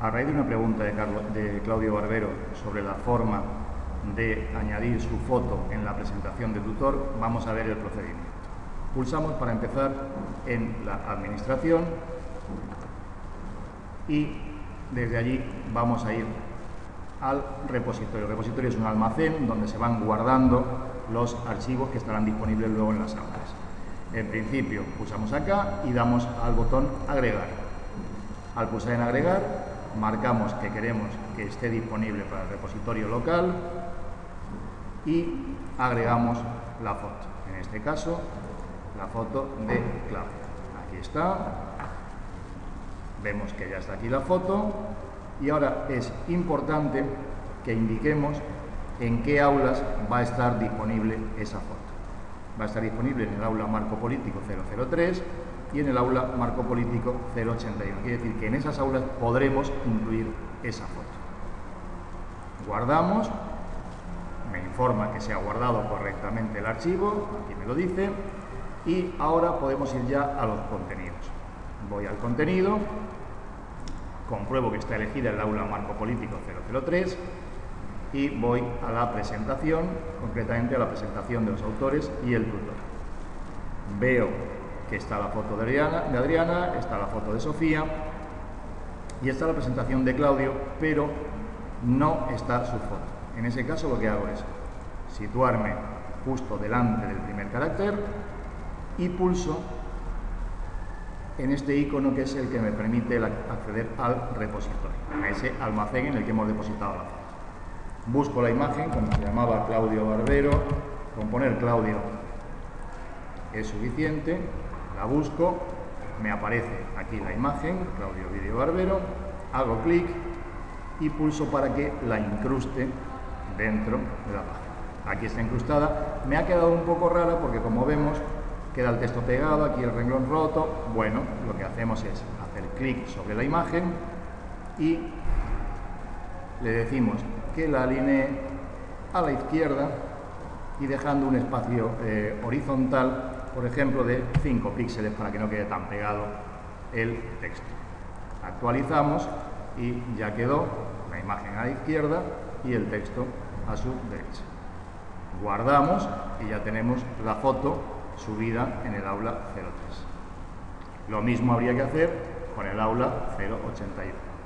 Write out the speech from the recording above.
A raíz de una pregunta de, Claudio Barbero sobre la forma de añadir su foto en la presentación de tutor, vamos a ver el procedimiento. Pulsamos para empezar en la administración y desde allí vamos a ir al repositorio. El repositorio es un almacén donde se van guardando los archivos que estarán disponibles luego en las aulas. En principio pulsamos acá y damos al botón agregar. Al pulsar en agregar marcamos que queremos que esté disponible para el repositorio local y agregamos la foto. En este caso, la foto de Claudia. Aquí está. Vemos que ya está aquí la foto y ahora es importante que indiquemos en qué aulas va a estar disponible esa foto. Va a estar disponible en el aula Marco Político 003 y en el aula Marco Político 081. Quiere decir que en esas aulas podremos incluir esa foto. Guardamos, me informa que se ha guardado correctamente el archivo, aquí me lo dice, y ahora podemos ir ya a los contenidos. Voy al contenido, compruebo que está elegida el aula Marco Político 003 y voy a la presentación, concretamente a la presentación de los autores y el tutor. Veo que está la foto de Adriana, está la foto de Sofía y está la presentación de Claudio, pero no está su foto. En ese caso lo que hago es situarme justo delante del primer carácter y pulso en este icono que es el que me permite acceder al repositorio, a ese almacén en el que hemos depositado la foto. Busco la imagen, como se llamaba Claudio Barbero, con poner Claudio. Es suficiente, la busco, me aparece aquí la imagen, Claudio Video Barbero, hago clic y pulso para que la incruste dentro de la página. Aquí está incrustada, me ha quedado un poco rara porque como vemos queda el texto pegado, aquí el renglón roto, bueno, lo que hacemos es hacer clic sobre la imagen y le decimos que la alinee a la izquierda y dejando un espacio eh, horizontal, por ejemplo, de 5 píxeles para que no quede tan pegado el texto. Actualizamos y ya quedó la imagen a la izquierda y el texto a su derecha. Guardamos y ya tenemos la foto subida en el aula 03. Lo mismo habría que hacer con el aula 081.